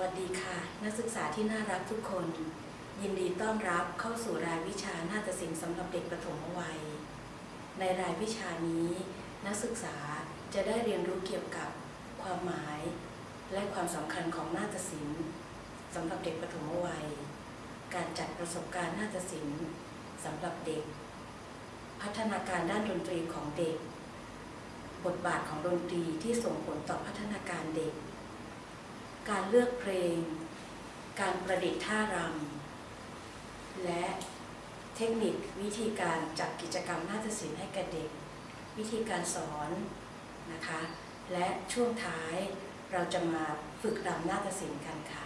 วัสดีค่ะ นักศึกษาที่น่ารักทุกคน ยินดีต้อนรับเข้าสู่รายวิชานาฏศิลป์สำหรับเด็กประถมวัย ในรายวิชานี้ นักศึกษาจะได้เรียนรู้เกี่ยวกับความหมาย และความสำคัญของนาฏศิลป์สำหรับเด็กประถมวัย การจัดประสบการณ์นาฏศิลป์สำหรับเด็ก พัฒนาการด้านดนตรีของเด็ก บทบาทของดนตรีที่ส่งผลต่อพัฒนาการเด็ก การเลือกเพลง การประดิษฐ์ท่ารำ และเทคนิควิธีการจัดกิจกรรมนาฏศิลป์ให้แก่เด็ก วิธีการสอนนะคะ และช่วงท้ายเราจะมาฝึกรำนาฏศิลป์กันค่ะ